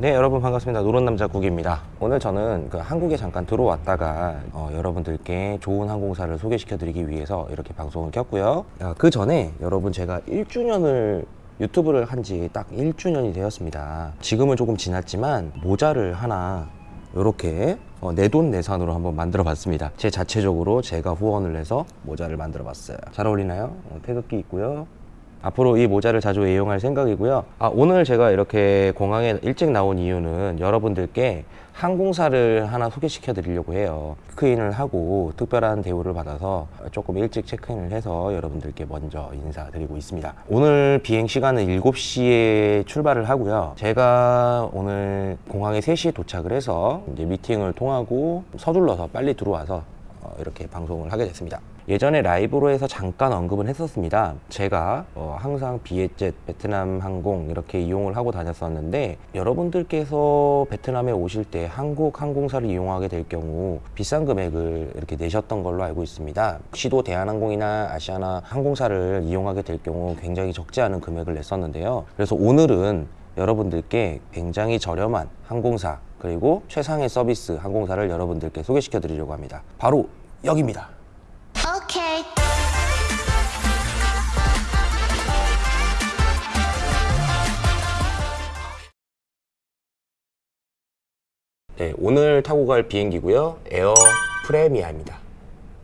네 여러분 반갑습니다. 노른남자 국입니다. 오늘 저는 그 한국에 잠깐 들어왔다가 어, 여러분들께 좋은 항공사를 소개시켜 드리기 위해서 이렇게 방송을 켰고요. 아, 그 전에 여러분 제가 1주년을 유튜브를 한 지 딱 1주년이 되었습니다. 지금은 조금 지났지만 모자를 하나 이렇게 내돈 내산으로 한번 만들어 봤습니다. 제 자체적으로 제가 후원을 해서 모자를 만들어 봤어요. 잘 어울리나요? 어, 태극기 있고요 앞으로 이 모자를 자주 애용할 생각이고요. 아, 오늘 제가 이렇게 공항에 일찍 나온 이유는 여러분들께 항공사를 하나 소개시켜 드리려고 해요. 체크인을 하고 특별한 대우를 받아서 조금 일찍 체크인을 해서 여러분들께 먼저 인사드리고 있습니다. 오늘 비행 시간은 7시에 출발을 하고요. 제가 오늘 공항에 3시에 도착을 해서 이제 미팅을 통하고 서둘러서 빨리 들어와서 어, 이렇게 방송을 하게 됐습니다 예전에 라이브로 해서 잠깐 언급은 했었습니다. 제가 어, 항상 비에젯 베트남 항공 이렇게 이용을 하고 다녔었는데 여러분들께서 베트남에 오실 때 한국 항공사를 이용하게 될 경우 비싼 금액을 이렇게 내셨던 걸로 알고 있습니다. 혹시도 대한항공이나 아시아나 항공사를 이용하게 될 경우 굉장히 적지 않은 금액을 냈었는데요. 그래서 오늘은 여러분들께 굉장히 저렴한 항공사 그리고 최상의 서비스 항공사를 여러분들께 소개시켜 드리려고 합니다. 바로 여기입니다 네, 오늘 타고 갈 비행기고요. 에어 프레미아입니다.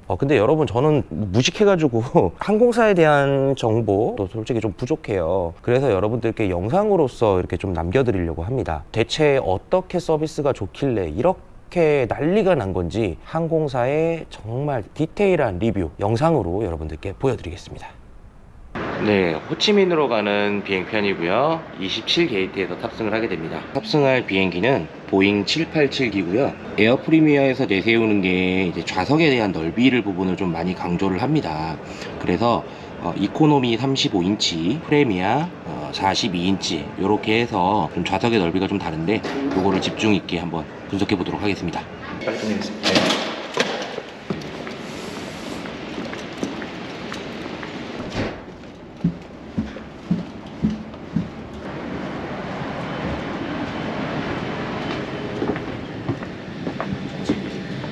어, 근데 여러분 저는 무식해가지고 항공사에 대한 정보도 솔직히 좀 부족해요. 그래서 여러분들께 영상으로서 이렇게 좀 남겨드리려고 합니다. 대체 어떻게 서비스가 좋길래 이렇게 난리가 난 건지 항공사의 정말 디테일한 리뷰 영상으로 여러분들께 보여드리겠습니다. 네, 호치민으로 가는 비행편이고요. 27게이트에서 탑승을 하게 됩니다. 탑승할 비행기는 보잉 787기고요. 에어 프레미아에서 내세우는 게 이제 좌석에 대한 넓이를 부분을 좀 많이 강조를 합니다. 그래서 어, 이코노미 35인치, 프레미아 어, 42인치 이렇게 해서 좀 좌석의 넓이가 좀 다른데 이거를 집중 있게 한번 분석해 보도록 하겠습니다. 빨리 끝내겠습니다.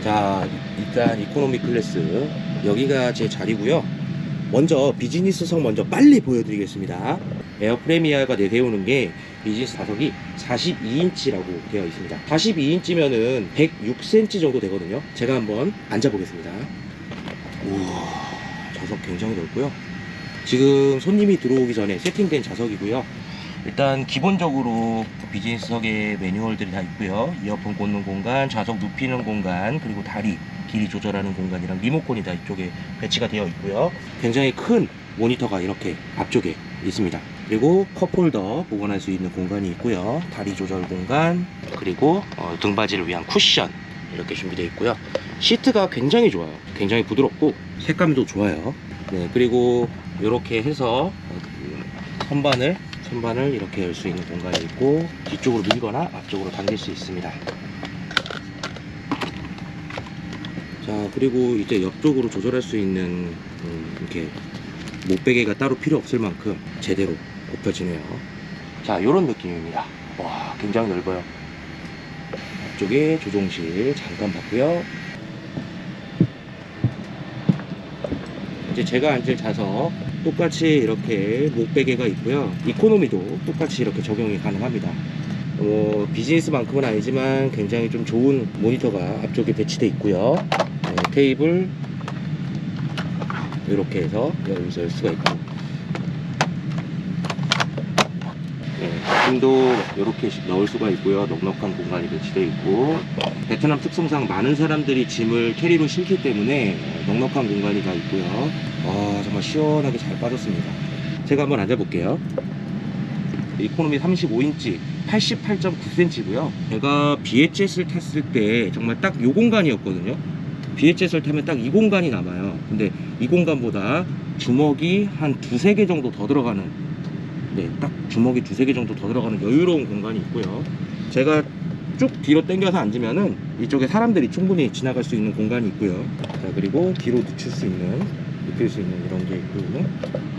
자 일단 이코노미 클래스 여기가 제 자리고요. 먼저 비즈니스석 먼저 빨리 보여드리겠습니다. 에어 프레미아가 내세우는 게 비즈니스 좌석이 42인치라고 되어 있습니다. 42인치면은 106cm 정도 되거든요. 제가 한번 앉아 보겠습니다. 우와 좌석 굉장히 넓고요. 지금 손님이 들어오기 전에 세팅된 좌석이고요 일단 기본적으로 비즈니스석에 매뉴얼들이 다 있고요. 이어폰 꽂는 공간, 좌석 눕히는 공간 그리고 다리 길이 조절하는 공간이랑 리모컨이 다 이쪽에 배치가 되어 있고요. 굉장히 큰 모니터가 이렇게 앞쪽에 있습니다. 그리고 컵홀더 보관할 수 있는 공간이 있고요. 다리 조절 공간 그리고 어, 등받이를 위한 쿠션 이렇게 준비되어 있고요. 시트가 굉장히 좋아요. 굉장히 부드럽고 색감도 좋아요. 네 그리고 이렇게 해서 어, 그 선반을 선반을 이렇게 열 수 있는 공간이 있고 뒤쪽으로 밀거나 앞쪽으로 당길 수 있습니다. 자 그리고 이제 옆쪽으로 조절할 수 있는 음, 이렇게 목베개가 따로 필요 없을 만큼 제대로 굽혀지네요. 자 이런 느낌입니다. 와 굉장히 넓어요. 앞쪽에 조종실 잠깐 봤고요. 이제 제가 앉을 좌석 똑같이 이렇게 목베개가 있고요. 이코노미도 똑같이 이렇게 적용이 가능합니다. 뭐 비즈니스만큼은 아니지만 굉장히 좀 좋은 모니터가 앞쪽에 배치되어 있고요. 네, 테이블 이렇게 해서 열수 수가 있고. 네, 짐도 이렇게 넣을 수가 있고요. 넉넉한 공간이 배치되어 있고. 베트남 특성상 많은 사람들이 짐을 캐리어로 실기 때문에 넉넉한 공간이 다 있고요 아 정말 시원하게 잘 빠졌습니다. 제가 한번 앉아 볼게요. 이코노미 35인치 88.9cm고요. 제가 비에젯을 탔을 때 정말 딱 이 공간이었거든요. 비에젯을 타면 딱 이 공간이 남아요. 근데 이 공간보다 주먹이 한 두세 개 정도 더 들어가는 네, 딱 주먹이 두세 개 정도 더 들어가는 여유로운 공간이 있고요. 제가 쭉 뒤로 당겨서 앉으면은 이쪽에 사람들이 충분히 지나갈 수 있는 공간이 있고요. 자 그리고 뒤로 눕힐 수 있는 눕힐 수 있는 이런 게 있고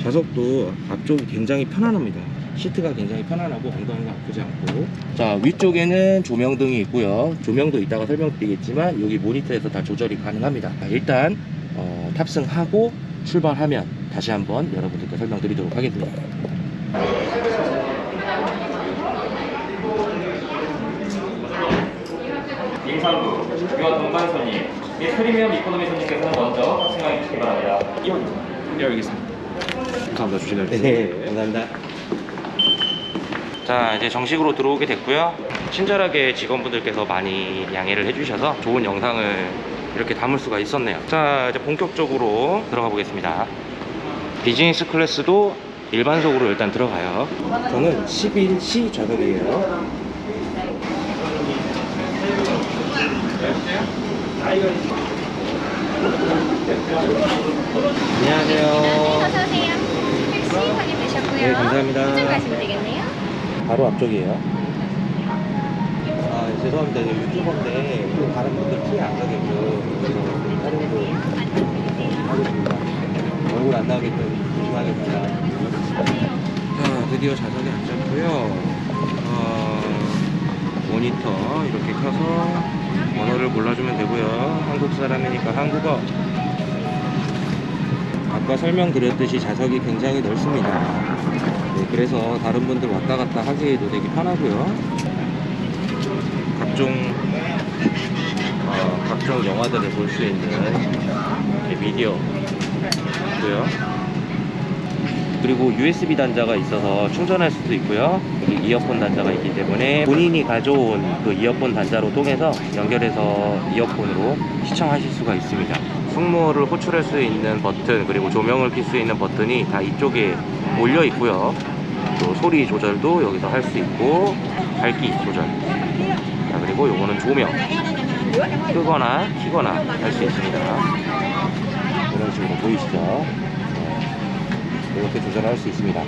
좌석도 앞쪽이 굉장히 편안합니다. 시트가 굉장히 편안하고 엉덩이가 아프지 않고. 자 위쪽에는 조명등이 있고요. 조명도 이따가 설명드리겠지만 여기 모니터에서 다 조절이 가능합니다. 자, 일단 어, 탑승하고 출발하면 다시 한번 여러분들께 설명드리도록 하겠습니다. 임산부, 유아 동반 손님, 및 프리미엄 이코노미 손님께서는 먼저 탑승하여 주시기 바랍니다. 예, 알겠습니다. 감사합니다. 주시는 네, 감사합니다. 자, 이제 정식으로 들어오게 됐고요. 친절하게 직원분들께서 많이 양해를 해주셔서 좋은 영상을 이렇게 담을 수가 있었네요. 자, 이제 본격적으로 들어가 보겠습니다. 비즈니스 클래스도 일반석으로 일단 들어가요. 저는 11C 좌석이에요. 어서오세요. 택시 확인되셨고요. 네, 감사합니다. 이쪽 가시면 되겠네요. 바로 앞쪽이에요. 아, 죄송합니다. 저 유튜버인데 또 다른 분들 피해 안 가게끔 그래서 촬영도 하겠습니다. 얼굴 안 나오게끔 조심하겠습니다. 자, 드디어 좌석에 앉았고요. 어, 모니터 이렇게 켜서 번호를 골라주면 되고요. 한국 사람이니까 한국어. 아까 설명드렸듯이 좌석이 굉장히 넓습니다. 네, 그래서 다른 분들 왔다 갔다 하기에도 되게 편하고요. 각종 어, 각종 영화들을 볼 수 있는 미디어 있고요. 그리고 USB 단자가 있어서 충전할 수도 있고요. 이어폰 단자가 있기 때문에 본인이 가져온 그 이어폰 단자로 통해서 연결해서 이어폰으로 시청하실 수가 있습니다. 승무원을 호출할 수 있는 버튼 그리고 조명을 켤 수 있는 버튼이 다 이쪽에 몰려 있고요. 또 소리 조절도 여기서 할 수 있고 밝기 조절. 자 그리고 요거는 조명 끄거나 키거나 할 수 있습니다. 이런 식으로 보이시죠? 네. 이렇게 조절할 수 있습니다.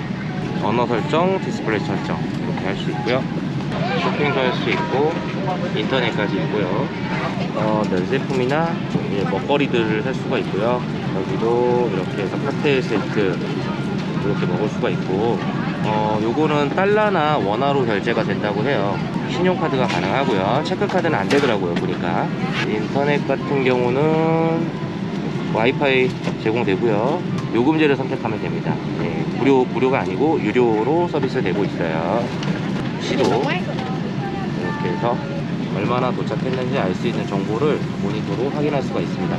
언어 설정, 디스플레이 설정 이렇게 할 수 있고요. 쇼핑도 할 수 있고 인터넷까지 있고요. 어, 면제품이나 이제 먹거리들을 할 수가 있고요. 여기도 이렇게 해서 칵테일 세트 이렇게 먹을 수가 있고 어, 요거는 달러나 원화로 결제가 된다고 해요. 신용카드가 가능하고요. 체크카드는 안 되더라고요, 보니까. 인터넷 같은 경우는 와이파이 제공되고요. 요금제를 선택하면 됩니다. 네, 무료, 무료가 아니고 유료로 서비스 되고 있어요. 시도 이렇게 해서 얼마나 도착했는지 알 수 있는 정보를 모니터로 확인할 수가 있습니다.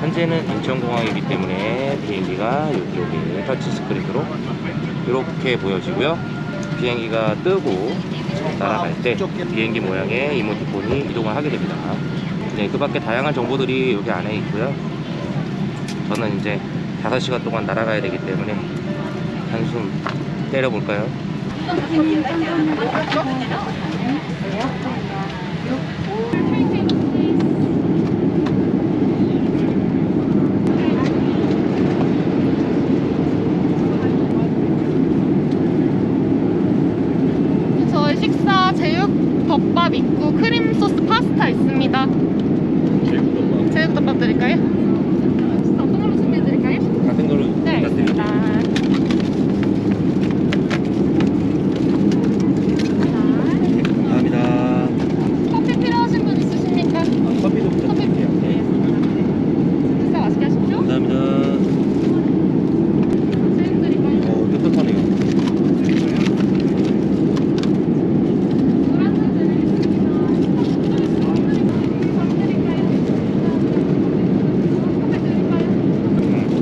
현재는 인천공항이기 때문에 비행기가 이쪽에 터치스크린으로 이렇게 보여지고요. 비행기가 뜨고 날아갈 때 비행기 모양의 이모티콘이 이동을 하게 됩니다. 네, 그 밖에 다양한 정보들이 여기 안에 있고요. 저는 이제 5시간 동안 날아가야 되기 때문에 한숨 때려볼까요? 저희 식사 제육 덮밥 있고 크림 소스 파스타 있습니다. 제육 덮밥 드릴까요? 식사 어떤 걸로 준비해 드릴까요? 같은 걸로 네, 부탁드립니다. 알겠습니다. 감사합니다. 커피 필요하신 분 있으십니까? 커피도 부탁드릴게요. 네. 식사 맛있게 하십시오. 감사합니다. 제육 드릴까요? 어, 뜨뜻하네요. 노란색 드리겠습니다. 커피 드릴까요? 커피 드리겠습니다.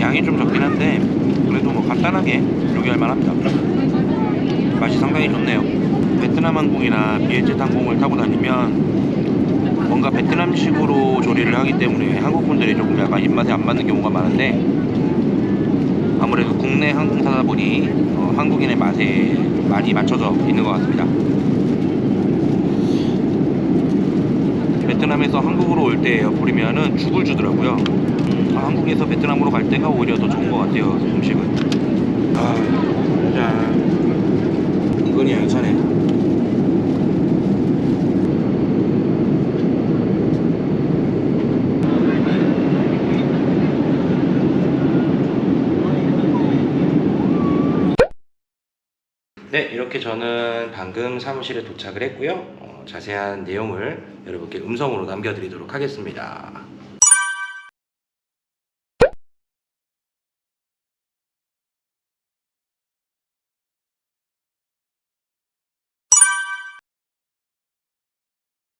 양이 좀 적긴 한데 그래도 뭐 간단하게 요기할 만합니다. 맛이 상당히 좋네요. 베트남 항공이나 비엔젯 항공을 타고 다니면 베트남식으로 조리를 하기 때문에 한국 분들이 조금 약간 입맛에 안 맞는 경우가 많은데 아무래도 국내 항공사다 보니 어, 한국인의 맛에 많이 맞춰져 있는 것 같습니다. 베트남에서 한국으로 올 때 에어프리미아는 죽을 주더라고요. 아, 한국에서 베트남으로 갈 때가 오히려 더 좋은 것 같아요 음식은 아, 짠. 이건이 양차네. 네, 이렇게 저는 방금 사무실에 도착을 했고요. 어, 자세한 내용을 여러분께 음성으로 남겨드리도록 하겠습니다.